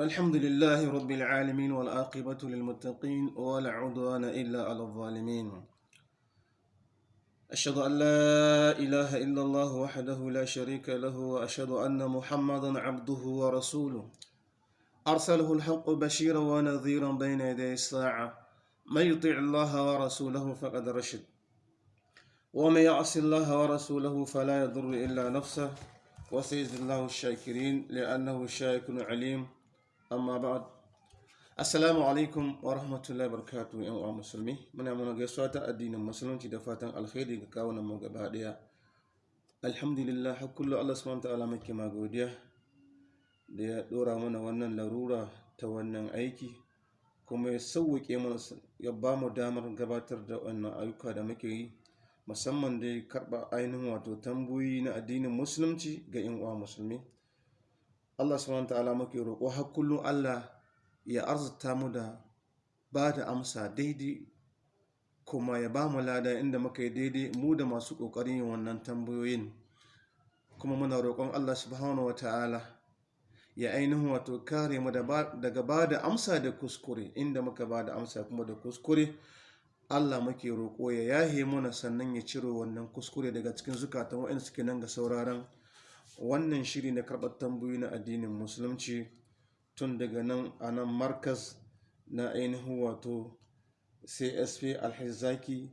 الحمد لله رب العالمين والعاقبة للمتقين ولا عدوان إلا على الظالمين. أشهد أن لا إله إلا الله وحده لا شريك له وأشهد أن محمدا عبده ورسوله. أرسله الحق بشيرا ونذيرا بين يدي الساعة. من يطيع الله ورسوله فقد رشد. ومن يعص الله ورسوله فلا يضر إلا نفسه. وسيجزي الله الشاكرين لأنه شاكر عليم. Amma ba'ad assalamu alaikum wa rahmatullahi barakatuhu yan uwa musulmi. Muna muna gaisuwa ta addinin musulunci da fatan alkhairi ga kawunan mu gaba ɗaya. Alhamdulillah har kullu Allah subhanahu ta'ala muke ma godiya da ya dora mana wannan larura ta wannan aiki kuma ya sauwake mana ya ba mu damar gabatar da wannan ayyuka da muke yi musamman dai karɓa ainihin wato tambayoyi na addinin musulunci ga yan uwa musulmi. Allah subhanahu ta'ala muke roƙo har kullum Allah ya arzuta mu da ba da amsa daidai kuma ya ba mu lada inda muka yi daidai mu da masu ƙoƙarin yin wannan tambayoyin. Kuma muna roƙon Allah subhanahu wa ta'ala ya ainihin wato kare mu daga ba da amsa da kuskure inda muka ba da amsa kuma da kuskure. Allah muke roƙo ya yahe mana sannan ya ciro wannan kuskure daga cikin zukatan waɗanda suke nan ga sauraron wannan shiri na karɓar tambayoyi na addinin musulunci tun daga nan a nan markas na ainihin wato csp alhazaki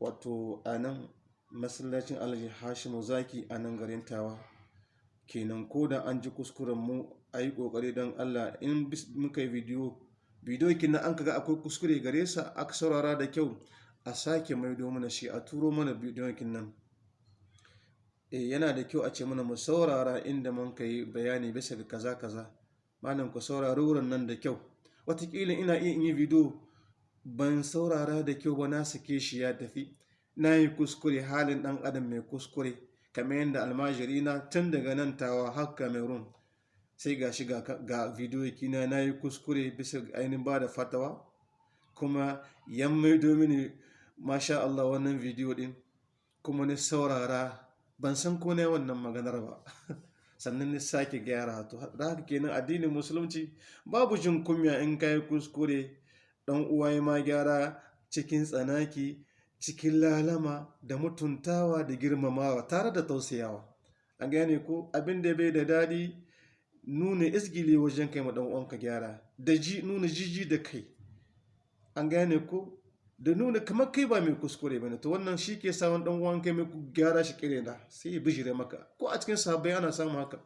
wato a nan masallacin alhaji hashimu zaki a nan garin tawa. Kenan ko da an ji kuskuren mu a yi ƙoƙari don allah in muka yi bidiyo bidiyo kina an kaga akwai kuskure gare sa aka saurara da kyau a sake maido mana shi a turo mana bidiyo nan. e yana da kyau a ce mana mu saurara inda mun ka yi bayani bisa ga kaza kaza. Malam ku saurari wurin nan da kyau. Watakila ina iya yi bidiyo ban saurara da kyau ba na sake shi ya tafi. Na yi kuskure halin dan adam mai kuskure kamar yadda almajiri na tun daga nan tawa har cameroon. Sai ga shi ga bidiyo kina na yi kuskure bisa ainihin ba da fatawa. Kuma yan maido mini masha Allah wannan bidiyo din kuma ni saurara ban san ko ne wannan maganar ba. Sannan ni sake gyara to da haka kenan addinin musulunci babu jin kunya in kai kuskure. Dan uwa ma gyara cikin tsanaki cikin lalama da mutuntawa da girmamawa tare da tausayawa. An gane ko? Abin da bai da daɗi nuna isgili wajen kai ma dan uwanka gyara da ji nuna jiji da kai. An gane ko? Da nuna kamar kai ba mai kuskure ba ne to wannan shi ke samun dan uwan kai mai gyara shi kire da sai ya bijire maka. Ko a cikin sahabbai ana samun haka.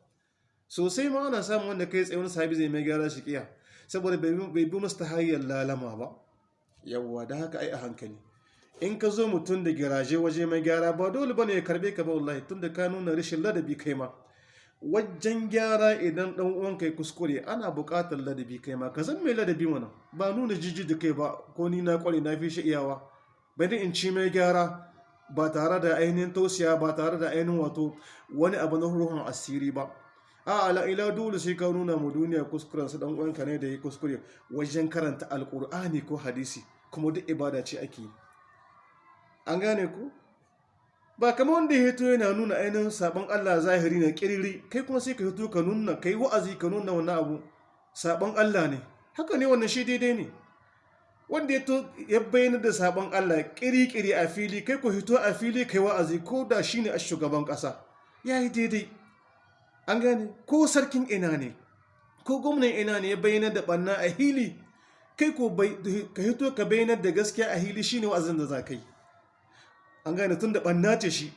Sosai ma ana samun wanda kai tsaye sahabi zai mai gyara shi kiya saboda bai bi musu ta hanyar lalama ba. Yawwa da haka ai a hankali. In ka zo mutum da giraje waje mai gyara ba dole ba ne ya karɓe ka ba wallahi tunda ka nuna rashin ladabi kai ma. Wajen gyara idan dan uwan kai kuskure ana buƙatar ladabi kai ma. Ka zan mai ladabi mana. Ba nuna jiji da kai ba ko ni na kware na fi shi iyawa. Bai in ci mai gyara ba tare da ainihin tausiya ba tare da ainihin wato wani abu na ruhun asiri ba. A ala ila dole sai ka nuna mu duniya kuskuren su. Dan uwanka ne da yi kuskure wajen karanta alkur'ani ko hadisi kuma duk ibada ce ake an gane ku? Ba kama wanda ya hito yana nuna ainihin sabon Allah zahiri na kiriri kai kuma sai ka hito ka nuna kai wa'azi ka nuna wani abu sabon Allah ne. Haka ne wannan shi daidai ne. Wanda ya ya bayyana da sabon Allah kiri-kiri a fili kai ku hito a fili kai wa'azi ko da shi ne a shugaban ƙasa. Ya yi daidai. An gane? Ko sarkin ina ne? Ko gwamnan ina ne ya bayyana da ɓanna a hili? Kai ko ka hito ka bayyana da gaskiya a hili shi ne wa'azin da za ka yi. An gane tun da ɓanna ce shi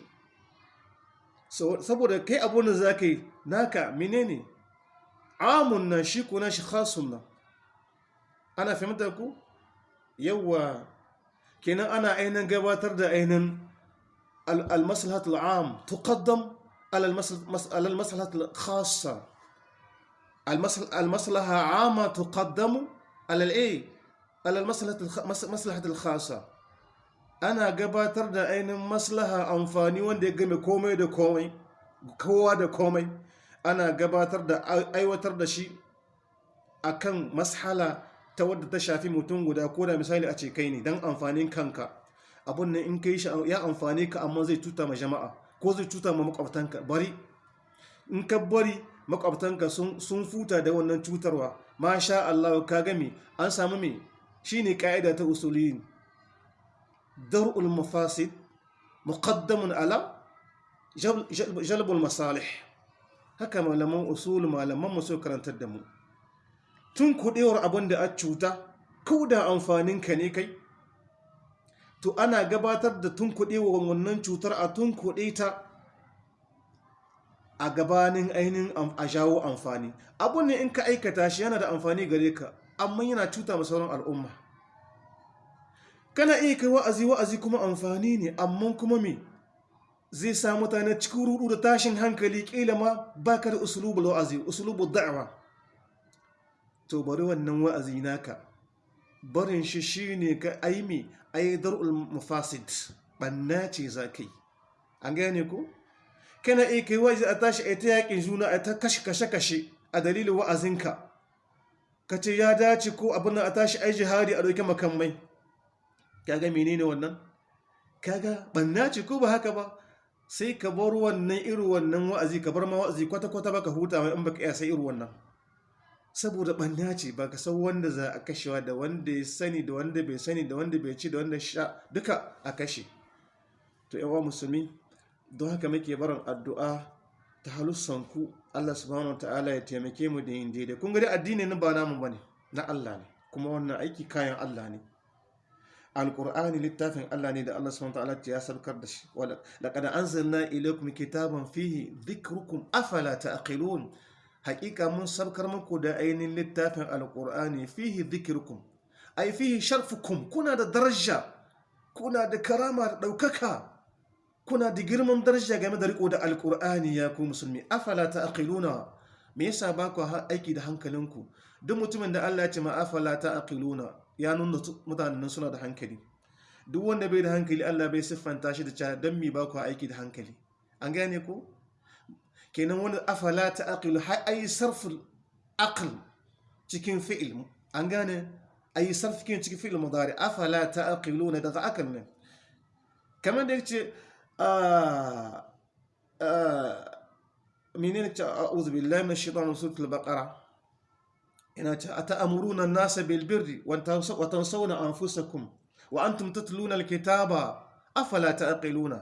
saboda kai abun da za ka yi naka menene amun nan shi ko na shi khasun nan ana fahimta ku yawa kenan ana ainihin gabatar da ainihin almaslahatul am tuqaddam almaslahatul khassa almaslaha ama tuqaddamu alal'ai almaslahatul khassa ana gabatar da ainihin maslaha amfani wanda ya game komai da komai kowa da komai. Ana gabatar da aiwatar da shi akan mashala ta wadda ta shafi mutum guda ko da misali a ce kai ne don amfanin kanka. Abun nan in kai shi ya amfani ka amma zai tuta ma jama'a ko zai tuta ma makwabtanka bari. In ka bari makwabtanka sun futa da wannan cutarwa masha Allah ka game an samu me? Shine ka'ida ta usuliyin dar'ul mafasid muqaddamun ala jalbul masalih haka malaman usul malaman mu karantar da mu tun kudewar abin da a cuta ko da ka ne kai to ana gabatar da tun kudewar wannan cutar a tun kuɗe ta a gabanin ainihin a jawo amfani abun ne in ka aikata shi yana da amfani gare ka amma yana cuta ma sauran al'umma kana iya kai wa'azi wa'azi kuma amfani ne amma kuma me? Zai sa mutane cikin rudu da tashin hankali. Kila ma baka da usulubul wa'azi usulubul da'wa to bari wannan wa'azi naka. Barin shi shine ka aimi aidarul mufasid. Banna ce zakai an gane ko? Kana iya kai wa'azi a tashi a ta yaƙin juna a ta kashe kashe kashe a dalilin wa'azinka. Ka ce ya dace ko abin a tashi ai jihadi a ɗauki makamai. Kaga menene wannan? Kaga banna ce ko ba haka ba? Sai ka bar wannan irin wannan wa'azi ka bar ma wa'azi kwata-kwata baka huta mai in baka iya sai irin wannan. Saboda banna ce ba ka san wanda za a kashewa da wanda ya sani da wanda bai sani da wanda bai ci da wanda sha duka a kashe. To yawa musulmi don haka muke barin addu'a ta halussanku. Allah subhanahu ta'ala ya taimake mu da yin daidai. Kun ga dai addini nan ba namu ba ne na Allah ne. Kuma wannan aiki kayan Allah ne. Alqur'ani littafin Allah ne da Allah subhanahu ta'ala ya sarkar da shi. Laqad anzalna ilaykum kitaban fihi dhikrukum afala ta'qilun. Haqiqa mun sarkar muku da ainihin littafin alqur'ani fihi dhikrukum. Ai fihi sharfukum. Kuna da daraja. Kuna da karama da ɗaukaka kuna da girman daraja game da riko da alkur'ani ya ku musulmi. Afala ta'qiluna? Me yasa ba ku aiki da hankalinku? Duk mutumin da Allah ya ce ma afala ta'qiluna? Ya nuna mutanen suna da hankali. Duk wanda bai da hankali Allah bai siffanta shi da cewa dan me ba ku aiki da hankali? An gane ko? Kenan wani afala ta'qilu? Har ayi sarful aql cikin fi'il. An gane? Ayi sarf cikin fi'il mudari. Afala ta'qiluna? Daga akal ne. Kamar da ya ce menene ce a'udhu billahi minash shaitanir suratul baqara ina ce ata'muruna an-nasa bil birri wa tansawna anfusakum wa antum tatluna al-kitaba afala ta'qiluna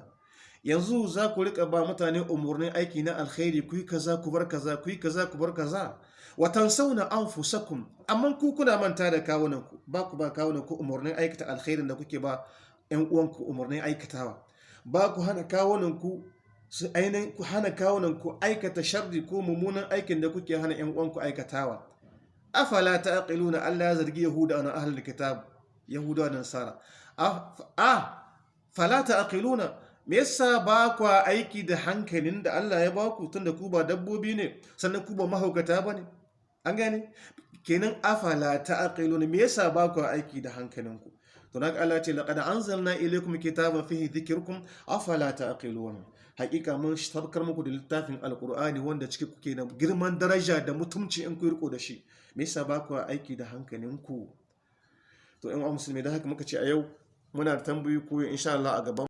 yanzu za ku riƙa ba mutane umurnin aiki na alkhairi ku yi kaza ku bar kaza ku yi kaza ku bar kaza wa tansawna anfusakum amma ku kuna manta da kawunanku ba ku ba kawunanku umurnin aikata alkhairin da kuke ba ƴan uwanku umurnin aikatawa ba ku hana kawunanku su ainihin ku hana kawunanku aikata sharri ko mummunan aikin da kuke hana ƴan uwanku aikatawa. Afala ta'qiluna Allah ya zargi yahuda na ahlul kitab yahuda da nasara. Ah fala ta'qiluna me yasa ba ku aiki da hankalin da Allah ya baku tunda ku ba dabbobi ne sannan ku ba mahaukata ba ne an gane? Kenan afala ta'qiluna me yasa ba ku aiki da hankalinku to naka Allah ce laqad anzalna ilaykum kitaban fihi dhikrukum afala ta'qilun. Hakika mun sabkar muku da littafin alqur'ani wanda cike kuke da girman daraja da mutumci in ku riko da shi. Me yasa ba ku aiki da hankalinku? To in musulmi da haka muka ce a yau muna da tambayoyi ko insha Allah a gaban